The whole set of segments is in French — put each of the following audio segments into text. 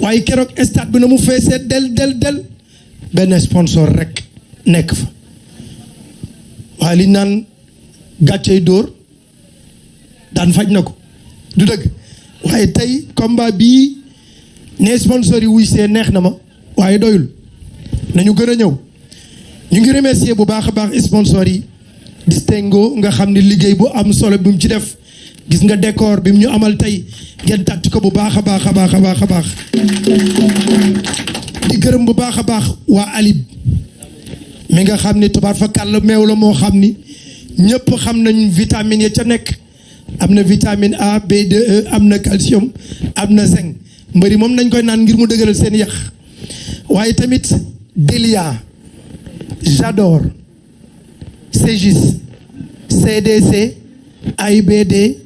waaye keroog stade bi na mu del del del benn sponsor rek nekk fa. Waaye li naan gàccey dóor daan faj na ko. Du dëgg. Waaye tey combat bii ne sponsor yi wuy see neex na ma doyul. Nañu gën a ñu ngi remercier bu baax baax sponsor yi. Distingo nga xam liggéey bu am solo mu ci def gis nga décor bi Alib. Vitamine vitamine A B2E am na calcium Delia CDC AIBD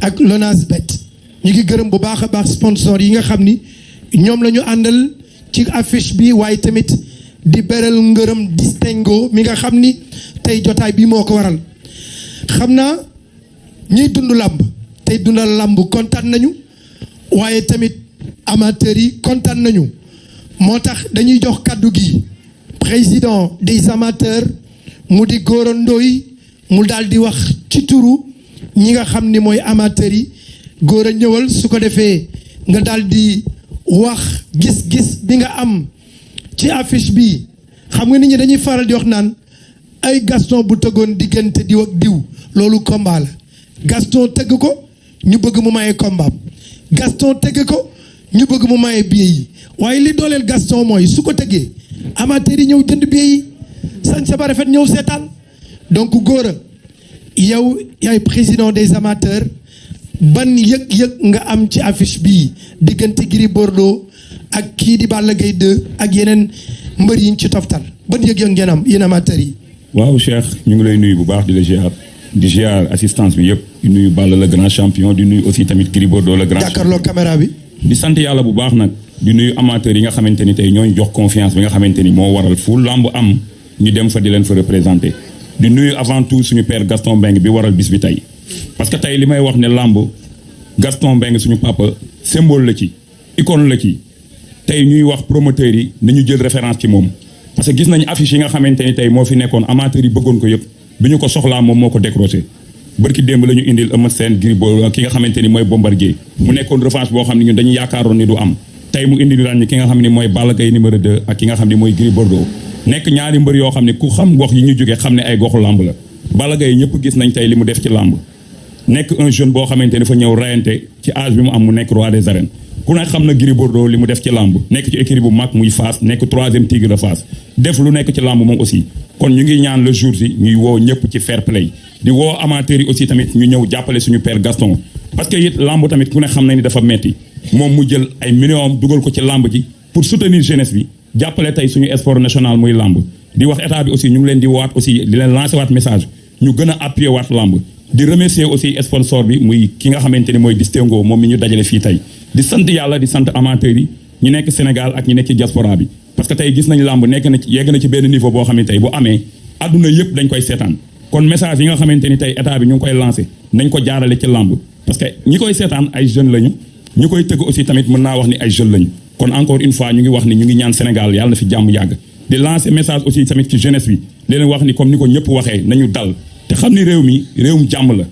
ak LONASBET ñu ngi gërëm bu baax a baax sponsor yi nga xam ni ñoom la ñu àndal ci affiche bi waaye tamit di beral ngërëm distingo mi nga xam ni tey jotaay bi moo ko waral. Xam naa ñiy dund làmb tey làmb kontaan nañu waaye tamit amateurs président des amateurs mu di Gora Ndoye mu daal ñi nga ni mooy amateurs yi góor a su ko defee nga wax gis-gis bi am ci affiche bi. Xam nga nit ñi dañuy faral di wax naan ay Gaston bu tëggoon diggante diw ak diw loolu combat la. Gaston tëgg ko ñu bëgg mu maye combat Gaston tëgg ko ñu bëgg mu maye billet yi. Waaye li dooleel Gaston mooy su ko tëggee amateurs yi ñëw jënd billet yi. Sañ sa ba rafet ñëw donc góor yow yaay président des amateurs ban yëg-yëg nga am ci affiche bii diggante Gris Bordeaux ak kii di Balla Gaye 2 ak yeneen mbër yi ñu ci toftal? Ban yëg-yëg ngeen am yéen amateurs yi? waaw Cheikh ñu ngi lay nuyu bu baax di la ziar di ziar assistance bi yëpp di nuyu Balla le grand champion di nuyu aussi tamit Gris Bordeaux le grand jàkkaarloo caméra bi. di sant yàlla bu baax nag di nuyu amateurs yi nga xamante ni tey ñooñu jox confiance bi nga xamante ni moo waral fu am ñu dem fa di leen fa représenté di nuyu avant tout suñu père Gaston Mbengue bi waral bis bi tey. Parce que tey li wax ne lamb Gaston Mbengue suñu papa symbole la ci icône la ci. Tey ñuy wax promoteurs yi nañu jël référence ci moom. Parce que gis nañu affiche yi nga xamante ni tey moo fi nekkoon amateurs yi bëggoon ko yëpp. Bi ñu ko soxlaa moom moo ko décroché. Bërki démb la ñu indil Eumeu Sène Gris ki nga xamante ni Bombardier. Mu nekkoon revanche boo xam ñun dañu yaakaaroon ni du am. Tey mu indil daan ñi ki nga xam ne mooy Balla Gaye numéro 2 ak ki nga xam ne mooy Bordeaux nekk ñaari mbër yoo ne ku xam gox yi ñu ne ay goxu la. Gis nañ un jeune boo xamante ni fa ñëw rayante ci âge bi mu am mu roi des arènes. Ku ne xam na Gris Bordeaux def ci làmb. Ci troisième tigre de Fass. Def lu nekk ci aussi. Kon ñu ngi le jour si ñuy woo ci fair play. Di woo amateurs yi aussi tamit ñu ñëw jàppale suñu père Gaston. Parce que it làmb tamit ku ne xam na ni dafa metti. Mu pour soutenir jeunesse bi jàppale tey suñu sport national muy làmb. di wax état bi aussi ñu ngi leen di waat aussi di leen lancer waat message. ñu gën appuyer waat làmb. di remercier aussi sponsor bi muy ki nga xamante ni mooy Distingo moom mi ñu dajale fii tey. di sant yàlla di sant amateurs yi ñu nekk Sénégal ak ñu nekk diaspora bi. parce que tey gis nañ làmb nekk na yegg na ci benn niveau boo xam ne tey bu amee adduna yëpp dañ koy seetaan. kon message yi nga xamante ni tey état bi ñu ngi koy lancé nañ ko jaarale ci làmb. parce que ñi koy seetaan ay jeunes lañu ñu koy tëgg aussi tamit mën naa wax ni ay jeunes lañu kon encore une fois ñu ngi wax ni ñu ngi ñaan Sénégal yàlla na fi jàmm yàgg. Di lancer message aussi tamit ci jeunesse bi. Di leen wax ni comme ni ko ñëpp waxee nañu dal. Te xam ni réew mi réewum jàmm la.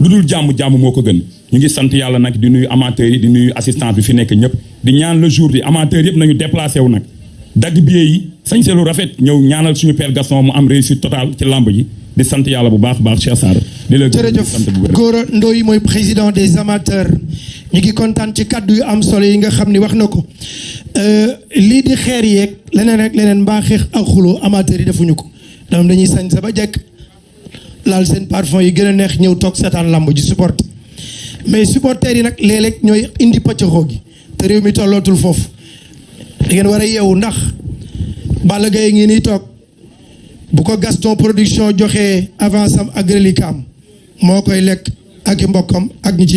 Lu dul jàmm jàmm moo ko gën. Ñu ngi sant yàlla nag di nuyu amateurs yi di nuyu assistance bi fi nekk ñëpp. Di ñaan le jour bi amateurs yëpp nañu déplacé wu nag. Dagg billet yi sañ lu rafet ñëw ñaanal suñu père Gaston mu am réussite totale ci lamb ji. Di sant yàlla bu baax baax Cheikh Sarr. Di la jërëjëf. Gora Ndoye mooy président des amateurs ñu ngi kontaan ci kaddu yu am solo yi nga xam wax na ko. Lii di xeer yeeg leneen rek leneen mbaa xeex amateurs yi defuñu ko. Ñoom dañuy sañ sa ba jekk. Laal seen parfum yi neex ji mais supporters yi nag léeg-léeg ñooy indi pëccëxoo gi. Te réew mi tollootul foofu. Ngeen war a ndax Balla Gaye ngi nii toog. Bu ko Gaston production joxee avance am ak reliquam moo koy lekk ak ak ñi ci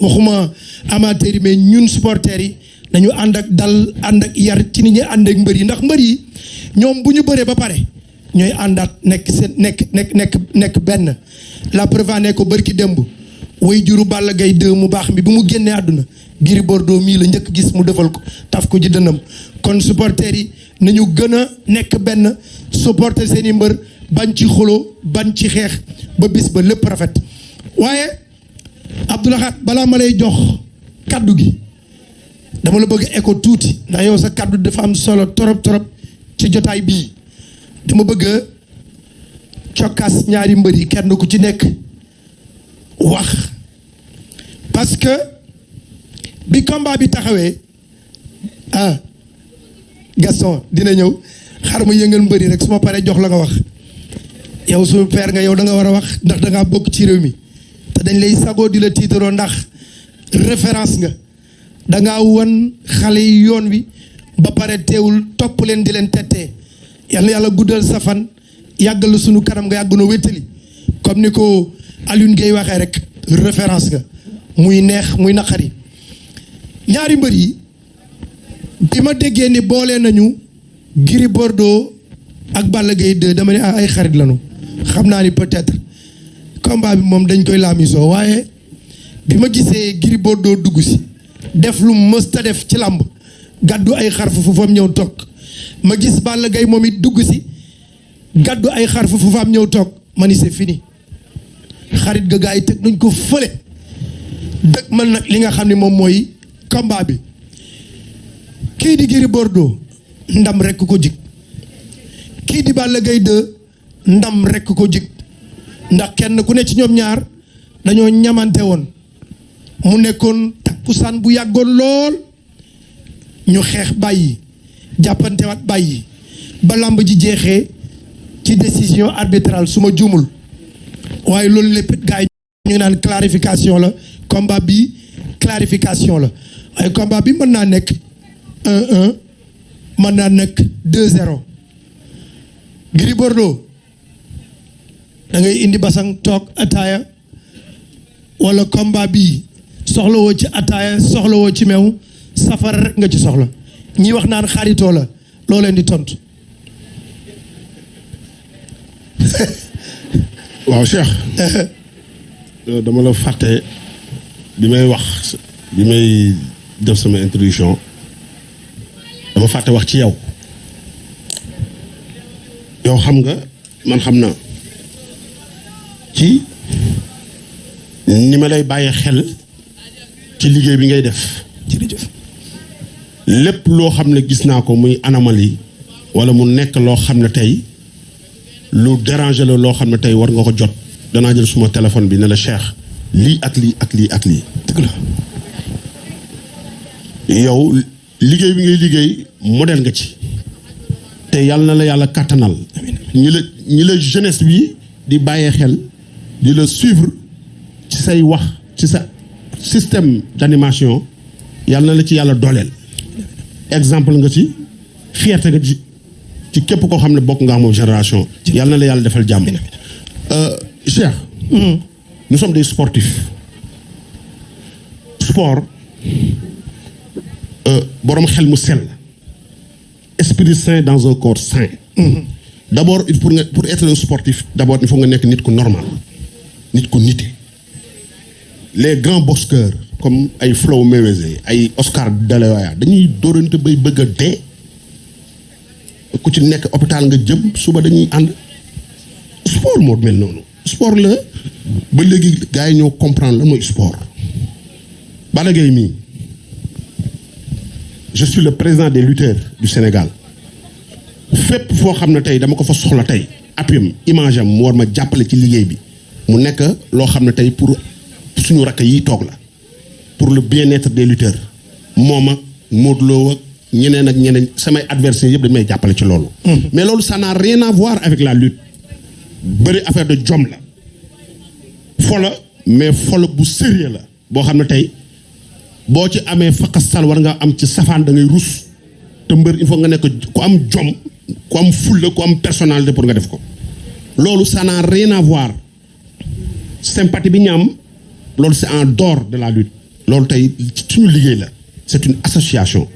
waxuma amateurs yi mais ñun supporters yi nañu ànd ak dal ànd ak yar ci ni ñuy ànd ak mbër yi. Ndax mbër yi ñoom bu ba pare ñooy àndaat nekk seen nekk nekk nekk benn. La preuve ne ko bërki démb way juru Balla Gaye 2 mu baax mi bi mu génnee àdduna Gris Bordeaux mii la njëkk gis mu defal ko taf ko dënnam. Kon supporters yi nañu gën a nekk supporter seen i mbër bañ ci xuloo bañ ci xeex ba bis ba lépp rafet. Waaye Abdoulahat balaa ma lay jox kaddu gi dama la bëgg écho tuuti ndax yow sa kaddu dafa am solo torop torop ci jotaay bii. Dama bëgg a cokkaas ñaari mbër yi kenn ku ci nekk wax. Parce que bi combat bi taxawee ah Gaston dina ñëw. Xar ma yëngal mbëri rek su ma paree jox la nga wax. Yow su père nga yow da nga war a wax ndax da ngaa bokk ci réew mi te dañ lay sagoo di la tiitaroo ndax référence nga. Da ngaa wan xale yi yoon wi ba pare teewul topp leen di leen tettee. Yàlla yàlla guddal sa fan yàggal sunu kanam nga yàgg noo wéttali comme ni ko Alioune waxee rek référence nga. Muy neex muy naqari. Ñaari mbër yi bi ma déggee ni boole nañu Gris Bordeaux ak Balla Gaye 2 dama ah ay xarit lañu. Xam naa ni peut-être combat bi moom dañ koy laamisoo waaye bi ma gisee Gris Bordeaux def lu mës def ci làmb gàddu ay xarfu fu fam ñëw toog ma gis Balla Gaye c'est fini xarit ga gaa yi teg ko fële man li di Gris Bordeaux ndam rekk ko jig kii di Balla Gaye 2 ndam rekk ko jig ndax kenn ku clarification la combat bi clarification la. waaye combat bi mën naa nekk 1-1 mën naa nekk 2-0 Gris Bordeaux da ngay indi basang toog ataaya wala combat bi soxlawoo ci ataaya soxlawoo ci meew. Safara rek nga ci soxla. Ñi wax naan xaritoo la loo leen di tontu. waaw Cheikh. Dama la fàtte bi may wax bi may def sama introduction. Dama fàtte wax ci yow. Yow xam nga man xam naa ci ni ma lay bàyyi xel ci liggéey bi ngay def. Jërëjëf. Lépp loo xam ne gis naa ko muy anomalie wala mu nekk loo xam ne tey lu déranger la loo xam ne tey war nga ko jot. Danaa jël suma téléphone bi ne la Cheikh lii ak lii ak lii ak lii. Dëgg la. Yow liggéey bi ngay liggéey modèle nga ci. Te yàlla na la yàlla kàttanal. Ñi la ñi la jeunesse bi di bàyyee xel di la suivre ci say wax ci sa système d'animation yàlla na la ci yàlla dooleel. Exemple nga ci fierté nga ci ci képp koo xam ne bokk nga moom génération yàlla na la yàlla defal jàmm. Cheikh nous sommes des sportifs. Sport borom xel mu sell. Esprit sain dans un corps sain. D'abord il pour pour être un sportif d'abord il faut nga nekk nit ku normal les grands boxeurs comme ay Floyd Mayweather ay Oscar de la Hoya dañuy dóorante bay bëgg a ku ci nekk hôpital nga jëm suba dañuy sport moo mel noonu. Sport la ba léegi gars ñoo comprendre la sport. Je suis le président des lutteurs du Sénégal. Fépp foo xam ne tey dama ko fa soxla tey appuyam image am war ma ci bi mu nekk loo xam ne tey pour suñu rakk yi toog la. pour le bien-être des lutteurs. moom ak Modou Lo ak ñeneen ak ñeneen samay adversaires yëpp dañu may jàppale ci loolu. mais loolu ça n'a rien à voir avec la lutte. bëri affaire de jom la. fola mais fola bu sérieux la. boo xam ne tey boo ci amee fakastal war nga am ci safaan da ngay rus. te mbër il faut nga nekk ku am jom ku am fulla ku am personnalité pour nga def ko. loolu ça n'a rien à voir sympathie bi ñu am loolu c'est en dehors de la lutte. Loolu tey suñu liggéey la c'est une association.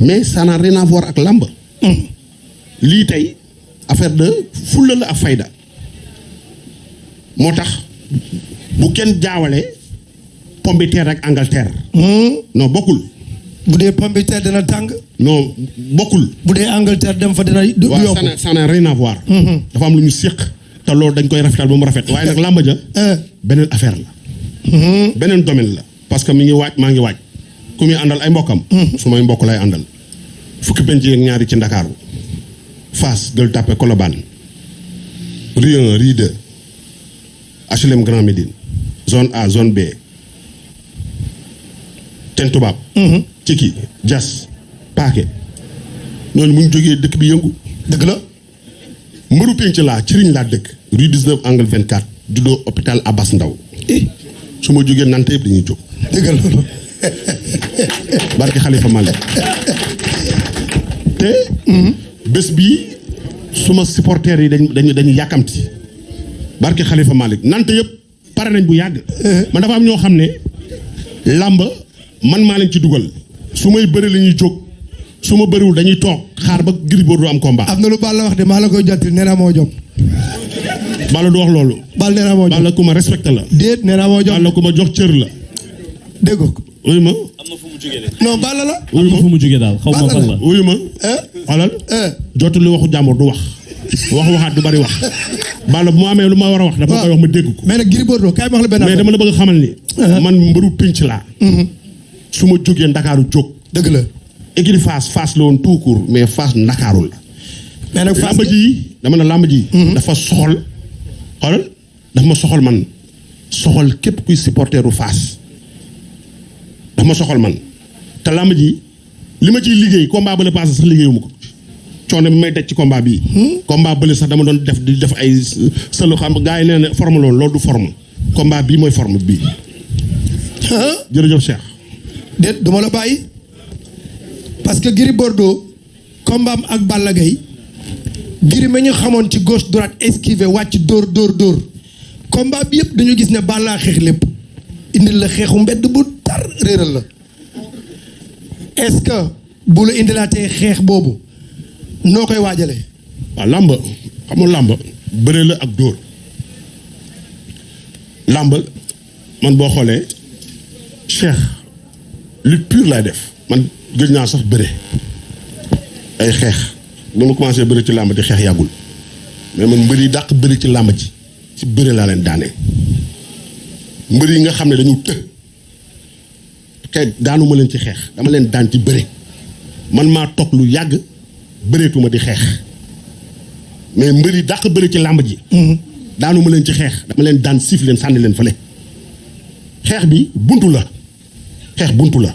Mais ça n'a rien à voir ak làmb. Lii tey affaire de fulla la ak fayda. Moo tax bu kenn jaawale terre ak Angleterre. Non bokkul. Bu dee pomme de terre dina tàng? Non bokkul. Bu dee Angleterre dem fa dina du yomb. ça n'a ça n'a rien à voir. Dafa am lu ñu séq te loolu dañ koy rafetal ba mu rafet. waaye nag làmb ja Eh. beneen affaire la. Beneen domaine la. parce que mi ngi waaj maa ngi waaj. ku muy àndal ay mbokkam. Su may mbokk lay àndal. fukki penc ak ñaari ci Ndakaaru. Fass Gueule Tapée Colobane. Rue 1 Rue 2 HLM Grand Médine. Zone A zone B. Ten Toubab Ciki Diass Paquet ñooñu bu ñu jógee dëkk bi yëngu. Dëgg la mbëru penc laa ci riñ laa dëkk. Rue 19 angle 24 juddoo hôpital Abbas Ndao eh. Su ma jógee nante yëpp dañuy jóg. Loolu. Barke Xalifa Malick. Te bés bii suma supporters yi dañ dañu dañu yàkkamti. Barke Xalifa Malick. Nante yëpp pare nañ bu yàgg. Man dafa am ñoo xam ne làmb man maa leen ci dugal. Su may bëri la ñuy jóg su ma bëriwul dañuy toog xaar ba Gris Bordeaux am combat. Am na lu Balla wax de maa la koy jottali nee naa moo jom Balla du wax loolu. Balla nee naa moo jom Balla ku ma respecté la. Déet nee naa moo jom Balla ku ma jox cër la. Dégg ko. Wuyu ma. Non Balla la. Wuyu am ma na fu mu jógee daal xaw ma fan la. wuyu ma. Eh? Xoolal eh. Jotul li waxu jàmbur du wax. Wax waxaat du bari wax. Balla bu ma amee lu ma war a wax dafa koy wax ma dégg ko. Mais nag Gris Bordeaux kaay ma wax la benn mais dama la bëgg xamal ni man mbëru pinc laa. Su ma jógee ndakaaru jóg. Dëgg la écurie Fass Fass la woon tout court mais Fass ndakaaru la mais nag Fass ji dama ne làmb ji dafa soxol. Xoolal dafa ma soxol man. Soxol képp kuy supporteru Fass dafa ma soxol man. Te làmb ji li ma ciy liggéey combat bële passé sax liggéeyuma ko. Coono bi may teg ci combat bii. Combat bële sax dama doon def di def ay sëlu xam gars yi nee na forme loolu loolu du forme. Combat bii mooy forme bii. Jërëjëf Cheikh. Déet du ma la bàyyi parce que Gris Bordeaux combat am ak Balla Gaye Gris ma ñu gauche droite esquiver wàcc dóor dóor dóor. Combat gis ne Balla xeex lépp. Indil la xeexu bu tar réeral la. Est-ce que bu la indilaatee xeex boobu noo koy waajalee waaw làmb xam nga làmb bëre la man lutte man gëj naa sax bëre. ay xeex. ba ma commencé bëre ci làmb di xeex yàggul. Mais man mbër yi dàq bëri ci làmb ji. Ci bëre laa leen daanee mbër yi nga xam ne dañu të. Xeet daanuma leen ci xeex. Dama leen daan ci bëre. Man maa toog lu yàgg bëreetuma di xeex. Mais mbër yi dàq bëri ci làmb ji. Daanu ma leen ci xeex. Dama leen daan siif leen sànni leen fële. Xeex bi buntu la. Xeex buntu la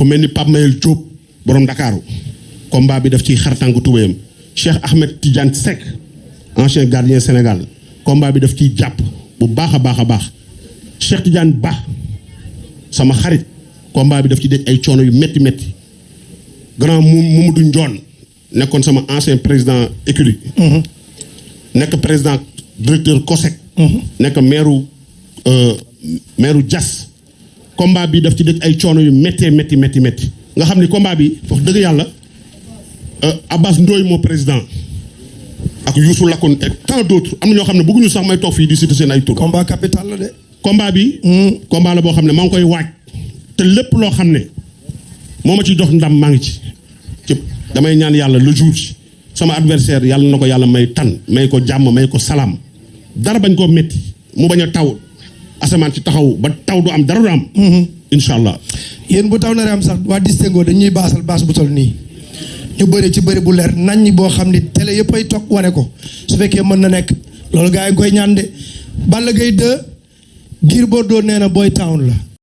ku mel ni Pape Mayel Diop borom Ndakaaru. Combat bi daf ciy xartànku tubéyam. Cheikh Ahmed Tidiane Seck ancien gardien Sénégal. Combat bi daf ciy jàpp bu baax a baax a baax. Cheikh Tidiane Ba sama xarit. Combat bi daf ci daj ay coono yu grand Mamadou Ndione nekkoon sama ancien président écurie. Nekk président directeur COSEC. Nekk maire maire Diass combat bi daf ci daj ay coono yu méttee métti métti métti nga xam ni combat bi wax dëgg yàlla euh, Abbas Ndoye moo président ak Youssou Lakoun et tant d'autres am na ñoo xam ne bëgguñu sax may toog fii di citer seen ay tur. combat capital la de. combat bi. combat la boo xam ne maa ngi koy waaj. te lépp loo xam ne moo ma ciy jox ndam maa ngi ci. ci damay ñaan yàlla le jour ci sama adversaire yàlla na ko yàlla may tan may ko jàmm may ko salaam dara bañ koo métti mu bañ a taw asamaan ci taxaw ba taw du am dara du am. incha allah. yéen bu taw naree am sax waa distingo dañuy baasal baas bu tol nii ñu bëri ci bëri bu leer nañ boo xam ni télé yëpp ay toog wane ko. Su fekkee mën na nekk loolu gaa yi ngi koy ñaan de Balla Gaye 2 Gris Bordeaux nee na Boy Town la